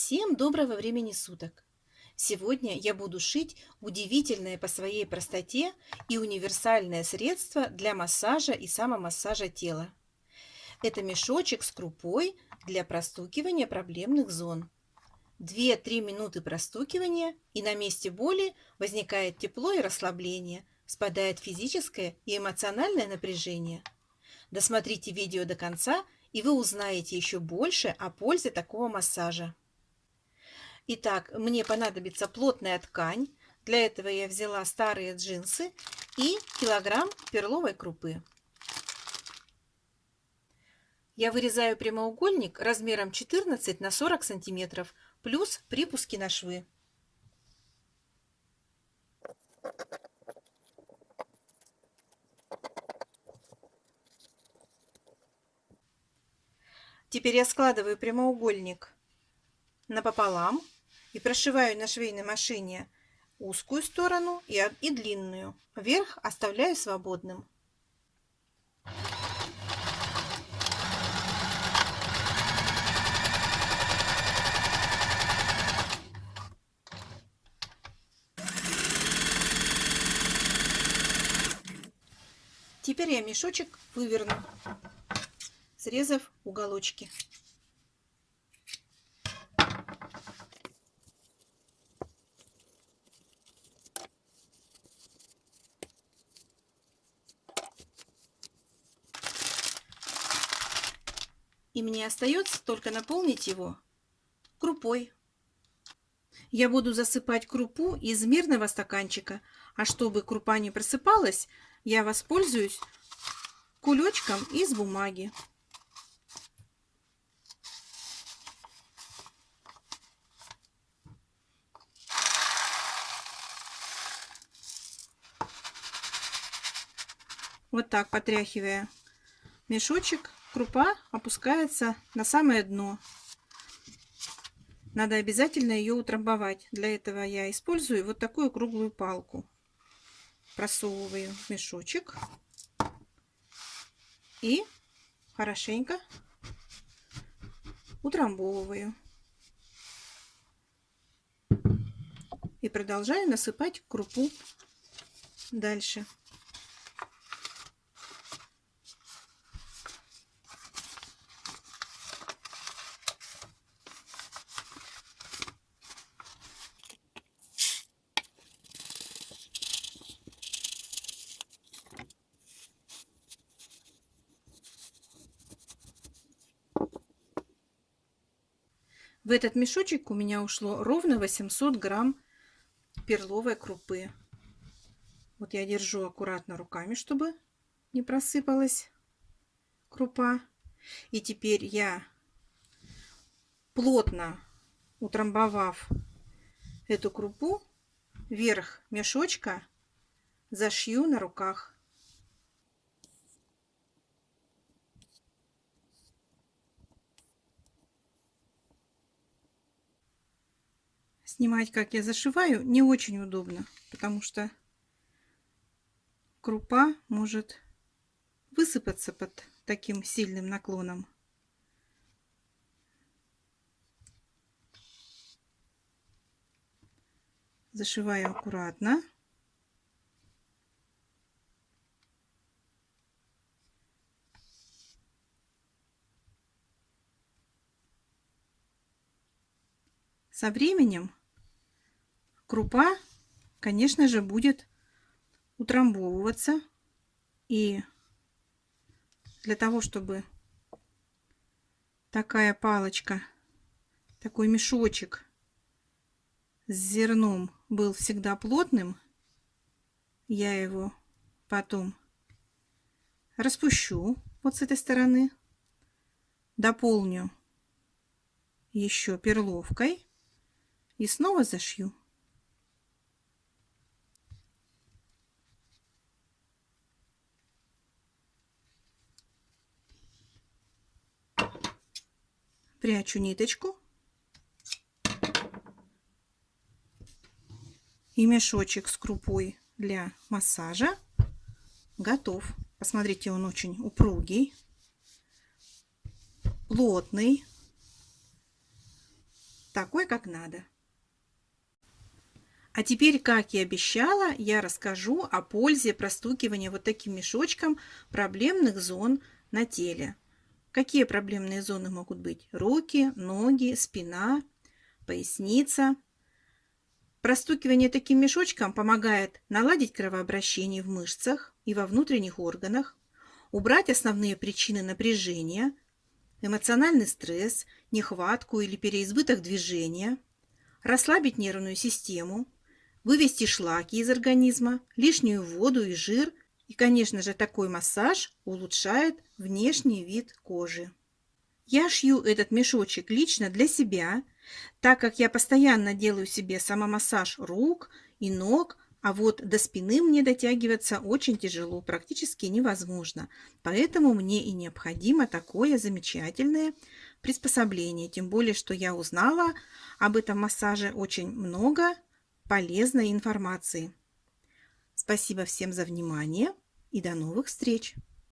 Всем доброго времени суток! Сегодня я буду шить удивительное по своей простоте и универсальное средство для массажа и самомассажа тела. Это мешочек с крупой для простукивания проблемных зон. 2-3 минуты простукивания и на месте боли возникает тепло и расслабление, спадает физическое и эмоциональное напряжение. Досмотрите видео до конца, и вы узнаете еще больше о пользе такого массажа. Итак, мне понадобится плотная ткань. Для этого я взяла старые джинсы и килограмм перловой крупы. Я вырезаю прямоугольник размером 14 на 40 сантиметров, плюс припуски на швы. Теперь я складываю прямоугольник напополам и прошиваю на швейной машине узкую сторону и, и длинную. Верх оставляю свободным. Теперь я мешочек выверну, срезав уголочки. И мне остается только наполнить его крупой. Я буду засыпать крупу из мирного стаканчика, а чтобы крупа не просыпалась, я воспользуюсь кулечком из бумаги. Вот так потряхивая мешочек, крупа опускается на самое дно. Надо обязательно ее утрамбовать. Для этого я использую вот такую круглую палку. Просовываю мешочек и хорошенько утрамбовываю. И продолжаю насыпать крупу дальше. В этот мешочек у меня ушло ровно 800 грамм перловой крупы. Вот я держу аккуратно руками, чтобы не просыпалась крупа. И теперь я, плотно утрамбовав эту крупу, верх мешочка зашью на руках. Снимать, как я зашиваю, не очень удобно, потому что крупа может высыпаться под таким сильным наклоном. Зашиваю аккуратно. Со временем крупа, конечно же, будет утрамбовываться. И для того, чтобы такая палочка, такой мешочек с зерном был всегда плотным, я его потом распущу вот с этой стороны, дополню еще перловкой и снова зашью. Прячу ниточку и мешочек с крупой для массажа готов. Посмотрите, он очень упругий, плотный. такой, как надо. А теперь, как и обещала, я расскажу о пользе простукивания вот таким мешочком проблемных зон на теле. Какие проблемные зоны могут быть? Руки, ноги, спина, поясница. Простукивание таким мешочком помогает наладить кровообращение в мышцах и во внутренних органах, убрать основные причины напряжения, эмоциональный стресс, нехватку или переизбыток движения, расслабить нервную систему, вывести шлаки из организма, лишнюю воду и жир. И, конечно же, такой массаж улучшает внешний вид кожи. Я шью этот мешочек лично для себя, так как я постоянно делаю себе самомассаж рук и ног, а вот до спины мне дотягиваться очень тяжело, практически невозможно. Поэтому мне и необходимо такое замечательное приспособление. Тем более, что я узнала об этом массаже очень много полезной информации. Спасибо всем за внимание и до новых встреч!